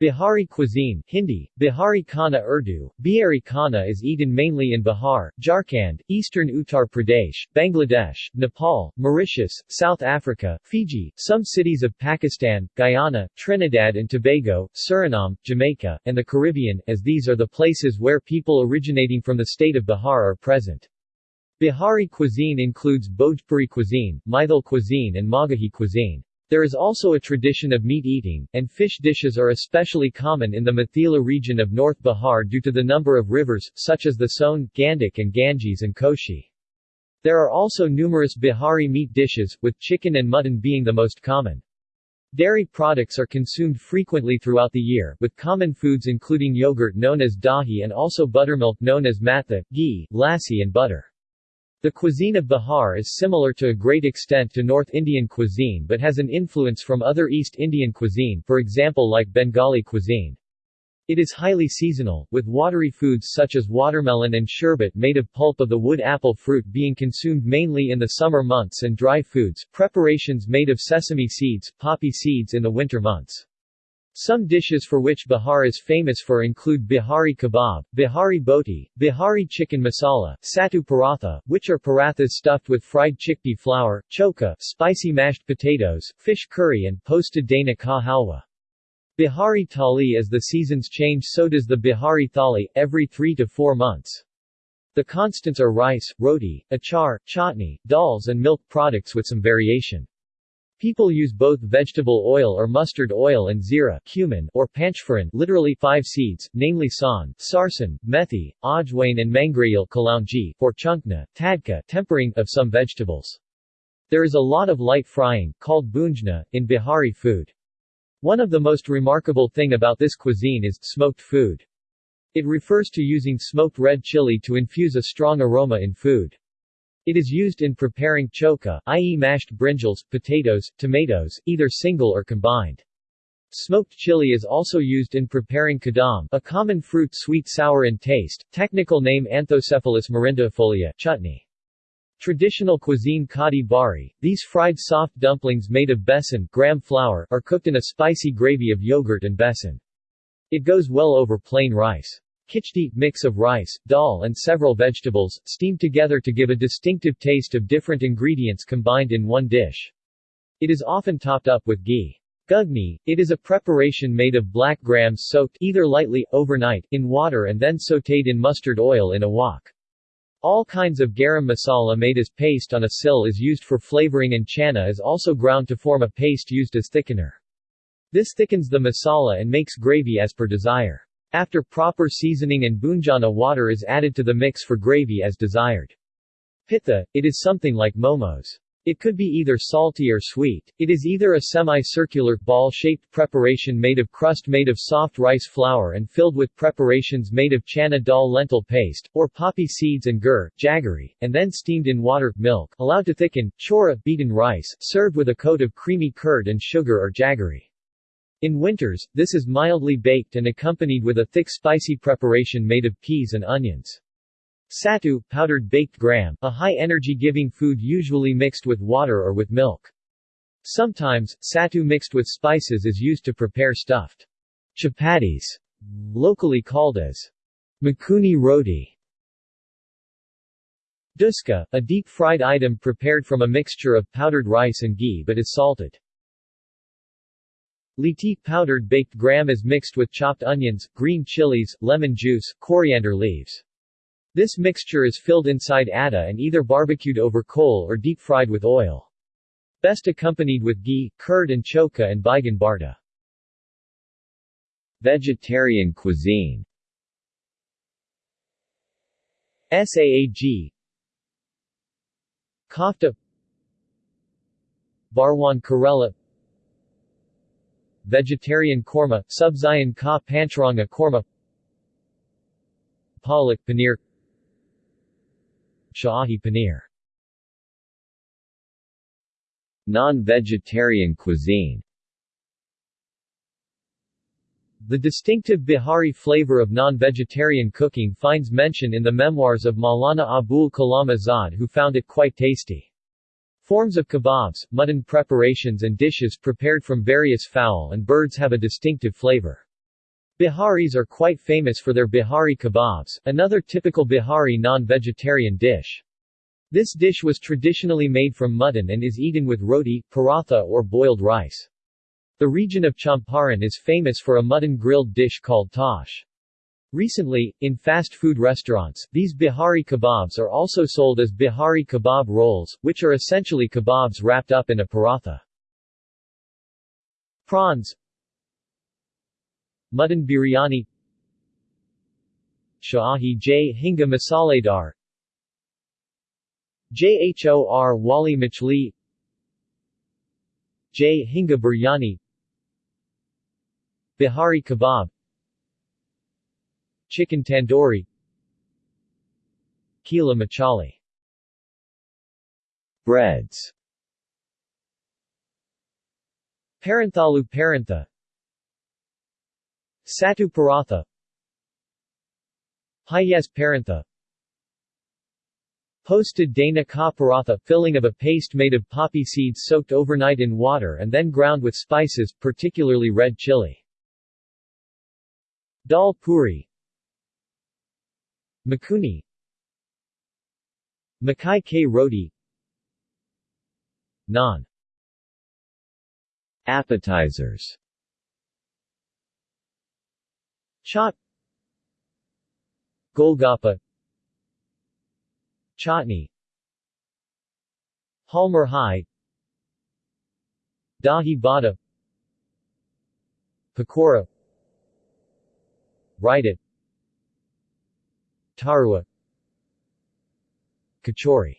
Bihari cuisine Hindi, Bihari Khana Urdu, Bihari Khana is eaten mainly in Bihar, Jharkhand, eastern Uttar Pradesh, Bangladesh, Nepal, Mauritius, South Africa, Fiji, some cities of Pakistan, Guyana, Trinidad and Tobago, Suriname, Jamaica, and the Caribbean, as these are the places where people originating from the state of Bihar are present. Bihari cuisine includes Bhojpuri cuisine, Maithil cuisine and Magahi cuisine. There is also a tradition of meat eating, and fish dishes are especially common in the Mithila region of North Bihar due to the number of rivers, such as the Son, Gandak and Ganges and Koshi. There are also numerous Bihari meat dishes, with chicken and mutton being the most common. Dairy products are consumed frequently throughout the year, with common foods including yogurt known as dahi and also buttermilk known as matha, ghee, lassi and butter. The cuisine of Bihar is similar to a great extent to North Indian cuisine but has an influence from other East Indian cuisine for example like Bengali cuisine. It is highly seasonal, with watery foods such as watermelon and sherbet made of pulp of the wood apple fruit being consumed mainly in the summer months and dry foods, preparations made of sesame seeds, poppy seeds in the winter months. Some dishes for which Bihar is famous for include Bihari kebab, Bihari boti, Bihari chicken masala, sattu paratha, which are parathas stuffed with fried chickpea flour, choka, spicy mashed potatoes, fish curry and posted dana ka halwa. Bihari thali as the seasons change so does the Bihari thali, every three to four months. The constants are rice, roti, achar, chutney, dals and milk products with some variation. People use both vegetable oil or mustard oil and zira cumin, or panchphoron literally five seeds, namely san, sarsan, methi, ajwain and mangrayil kalaunji, or chunkna, tadka tempering of some vegetables. There is a lot of light frying, called bunjna, in Bihari food. One of the most remarkable thing about this cuisine is smoked food. It refers to using smoked red chili to infuse a strong aroma in food. It is used in preparing choka, i.e. mashed brinjals, potatoes, tomatoes, either single or combined. Smoked chili is also used in preparing kadam, a common fruit sweet-sour in taste, technical name Anthocephalus morindiifolia chutney. Traditional cuisine kadi bari, these fried soft dumplings made of besan gram flour are cooked in a spicy gravy of yogurt and besan. It goes well over plain rice. Khichdi mix of rice, dal and several vegetables, steamed together to give a distinctive taste of different ingredients combined in one dish. It is often topped up with ghee. Gugni, it is a preparation made of black grams soaked either lightly, overnight, in water and then sautéed in mustard oil in a wok. All kinds of garam masala made as paste on a sill is used for flavoring and chana is also ground to form a paste used as thickener. This thickens the masala and makes gravy as per desire. After proper seasoning and bunjana water is added to the mix for gravy as desired. Pitha, it is something like momos. It could be either salty or sweet. It is either a semi-circular, ball-shaped preparation made of crust made of soft rice flour and filled with preparations made of chana dal lentil paste, or poppy seeds and gur, jaggery, and then steamed in water, milk, allowed to thicken, chora, beaten rice, served with a coat of creamy curd and sugar or jaggery. In winters, this is mildly baked and accompanied with a thick spicy preparation made of peas and onions. Satu, powdered baked gram, a high-energy giving food usually mixed with water or with milk. Sometimes, satu mixed with spices is used to prepare stuffed chapatis, locally called as makuni roti. Duska, a deep-fried item prepared from a mixture of powdered rice and ghee but is salted. Liti powdered baked gram is mixed with chopped onions, green chilies, lemon juice, coriander leaves. This mixture is filled inside atta and either barbecued over coal or deep-fried with oil. Best accompanied with ghee, curd and choka and baigan barta. Vegetarian cuisine Saag Kofta Barwan Karela Vegetarian korma, Subzayan ka pancharanga korma. Palak paneer. Shahi paneer. Non-vegetarian cuisine. The distinctive Bihari flavor of non-vegetarian cooking finds mention in the memoirs of Maulana Abul Kalam Azad who found it quite tasty. Forms of kebabs, mutton preparations and dishes prepared from various fowl and birds have a distinctive flavor. Biharis are quite famous for their Bihari kebabs, another typical Bihari non-vegetarian dish. This dish was traditionally made from mutton and is eaten with roti, paratha or boiled rice. The region of Champaran is famous for a mutton grilled dish called tosh. Recently, in fast food restaurants, these Bihari kebabs are also sold as Bihari kebab rolls, which are essentially kebabs wrapped up in a paratha. Prawns Mutton biryani Shahi Jhinga Masaledar Jhor Wali Machli Jhinga Biryani Bihari Kebab Chicken Tandoori. Kila Machali. Breads. Paranthalu Parantha Satu Paratha. Hayes Parantha Posted Dana ka paratha filling of a paste made of poppy seeds soaked overnight in water and then ground with spices, particularly red chili. Dal puri Makuni. Makai K. Roti Naan Appetizers. Chaat Golgappa. Chutney Halmer High Dahi Bada. Pakora. Raita Tarua Kachori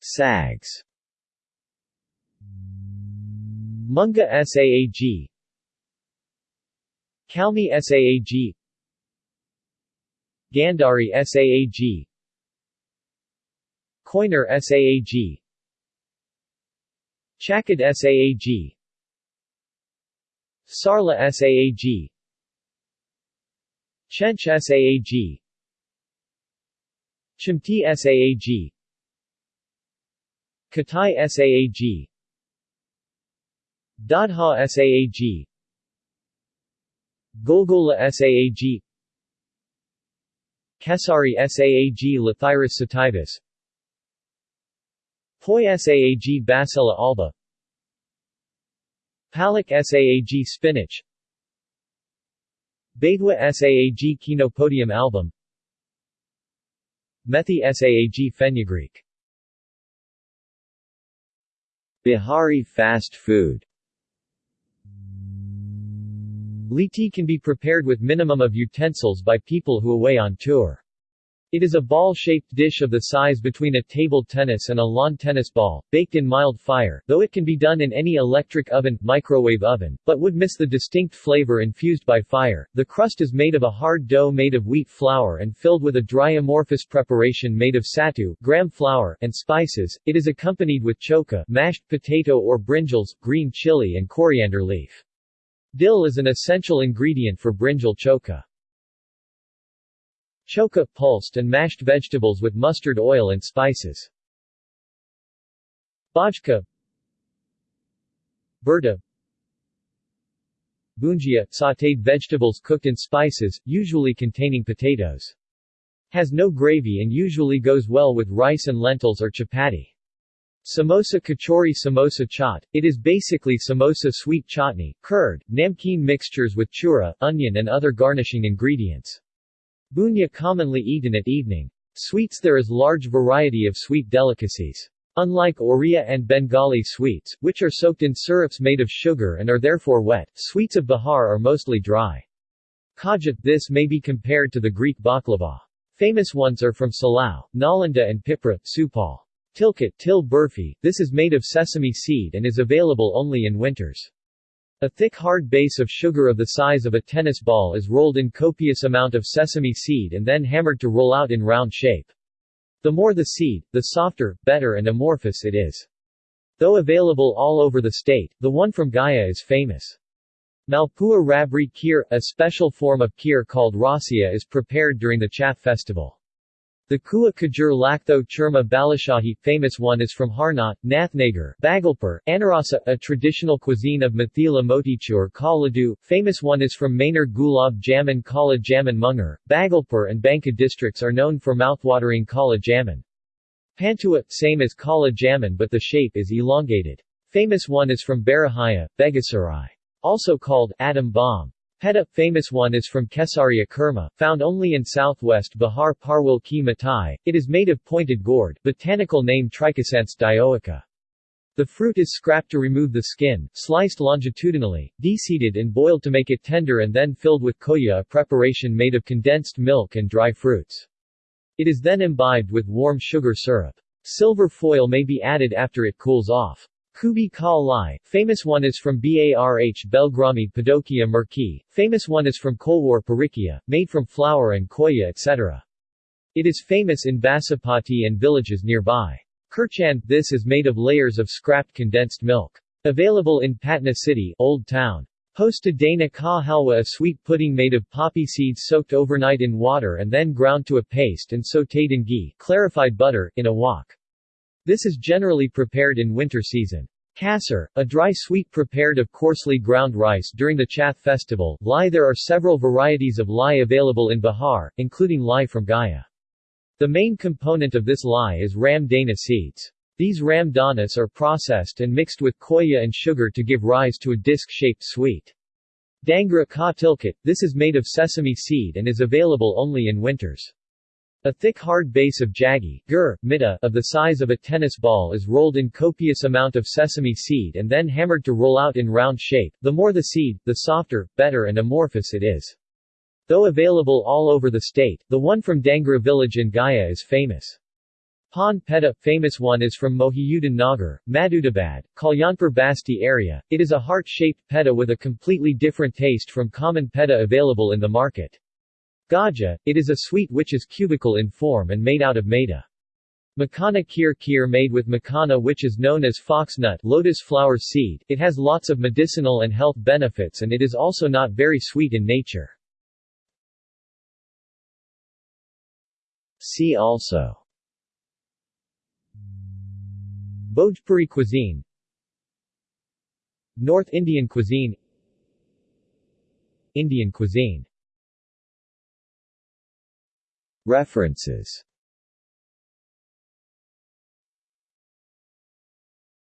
SAGs. Munga SAAG Kalmi SAAG Gandhari SAAG Koiner SAAG Chakad SAAG Sarla SAAG Chench SAAG Chimti SAAG. Katai SAAG. Dadha SAAG. Golgola SAAG. Kesari SAAG Lathyrus sativus Poi SAAG Basella alba. Palak SAAG spinach Baidwa SAAG Chenopodium album. Methi SAAG fenugreek Bihari fast food. Liti can be prepared with minimum of utensils by people who away on tour. It is a ball-shaped dish of the size between a table tennis and a lawn tennis ball, baked in mild fire, though it can be done in any electric oven, microwave oven, but would miss the distinct flavor infused by fire. The crust is made of a hard dough made of wheat flour and filled with a dry amorphous preparation made of satu, gram flour, and spices. It is accompanied with choka, mashed potato or brinjals, green chili and coriander leaf. Dill is an essential ingredient for brinjal choka. Choka, pulsed and mashed vegetables with mustard oil and spices. Bajka Burda Bunjia, sautéed vegetables cooked in spices, usually containing potatoes. Has no gravy and usually goes well with rice and lentils or chapati. Samosa kachori samosa chaat, it is basically samosa sweet chutney, curd, namkeen mixtures with chura, onion and other garnishing ingredients. Bunya commonly eaten at evening. Sweets There is large variety of sweet delicacies. Unlike Oriya and Bengali sweets, which are soaked in syrups made of sugar and are therefore wet, sweets of Bihar are mostly dry. Kajat This may be compared to the Greek baklava. Famous ones are from Silao, Nalanda and Pipra, Supaul. Tilkat til burfi, this is made of sesame seed and is available only in winters. A thick hard base of sugar of the size of a tennis ball is rolled in copious amount of sesame seed and then hammered to roll out in round shape. The more the seed, the softer, better and amorphous it is. Though available all over the state, the one from Gaya is famous. Malpua Rabri Kheer, a special form of kheer called rasia is prepared during the Chhath festival. Thekua Kajur Laktho Churma Balashahi famous one is from Harnat, Nathnagar, Bhagalpur, Anarasa, a traditional cuisine of Mithila Motichur Kaladu. Famous one is from Maner Gulab Jamun Kala Jamun Mungar. Bhagalpur and Banka districts are known for mouthwatering Kala Jamun. Pantua, same as Kala Jamun but the shape is elongated. Famous one is from Barahaya, Begusarai. Also called Atom Bomb. Peta, famous one is from Kesaria Kurma, found only in southwest Bihar Parwal ki Matai. It is made of pointed gourd, botanical name Trichosanthes dioica. The fruit is scraped to remove the skin, sliced longitudinally, deseeded and boiled to make it tender and then filled with koya a preparation made of condensed milk and dry fruits. It is then imbibed with warm sugar syrup. Silver foil may be added after it cools off. Kubi Kal Lai, famous one is from Barh Belgrami Padokia Murki, famous one is from Kolwar Parikia, made from flour and koya etc. It is famous in Basapati and villages nearby. Kirchand, this is made of layers of scrapped condensed milk. Available in Patna City, Old Town. Posta Dana Ka Halwa a sweet pudding made of poppy seeds soaked overnight in water and then ground to a paste and sautéed in ghee clarified butter, in a wok. This is generally prepared in winter season. Kasar, a dry sweet prepared of coarsely ground rice during the Chhath festival. Lai There are several varieties of lai available in Bihar, including lai from Gaya. The main component of this lai is ram dana seeds. These ram danas are processed and mixed with koya and sugar to give rise to a disc-shaped sweet. Dangra ka tilkat, this is made of sesame seed and is available only in winters. A thick hard base of jaggi gur, mita, of the size of a tennis ball is rolled in copious amount of sesame seed and then hammered to roll out in round shape. The more the seed, the softer, better and amorphous it is. Though available all over the state, the one from Dangra village in Gaya is famous. Pan Peta, famous one is from Mohiuddin Nagar, Madhudabad, Kalyanpur Basti area. It is a heart-shaped peta with a completely different taste from common peta available in the market. Gaja, it is a sweet which is cubical in form and made out of maida. Makana kheer kheer made with makana which is known as foxnut lotus flower seed, it has lots of medicinal and health benefits and it is also not very sweet in nature. See also Bhojpuri cuisine North Indian cuisine Indian cuisine References